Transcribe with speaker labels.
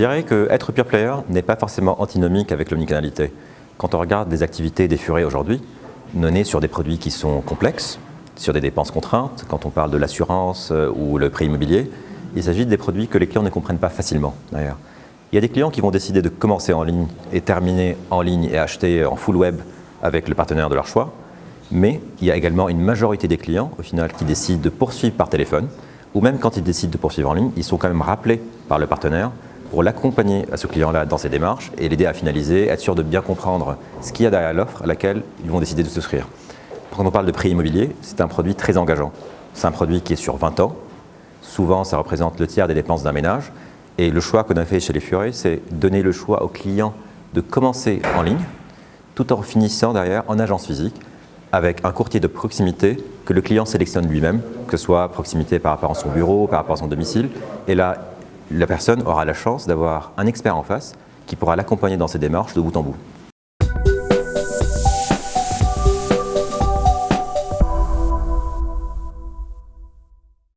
Speaker 1: dirais que être pure player n'est pas forcément antinomique avec l'omnicanalité. Quand on regarde des activités des furets aujourd'hui, menées sur des produits qui sont complexes, sur des dépenses contraintes, quand on parle de l'assurance euh, ou le prêt immobilier, il s'agit des produits que les clients ne comprennent pas facilement d'ailleurs. Il y a des clients qui vont décider de commencer en ligne et terminer en ligne et acheter en full web avec le partenaire de leur choix, mais il y a également une majorité des clients au final qui décident de poursuivre par téléphone, ou même quand ils décident de poursuivre en ligne, ils sont quand même rappelés par le partenaire pour l'accompagner à ce client-là dans ses démarches et l'aider à finaliser, être sûr de bien comprendre ce qu'il y a derrière l'offre à laquelle ils vont décider de souscrire. Quand on parle de prix immobilier, c'est un produit très engageant. C'est un produit qui est sur 20 ans. Souvent, ça représente le tiers des dépenses d'un ménage. Et le choix qu'on a fait chez les Furets, c'est donner le choix au client de commencer en ligne, tout en finissant derrière en agence physique, avec un courtier de proximité que le client sélectionne lui-même, que ce soit proximité par rapport à son bureau, par rapport à son domicile. Et là, la personne aura la chance d'avoir un expert en face qui pourra l'accompagner dans ses démarches de bout en bout.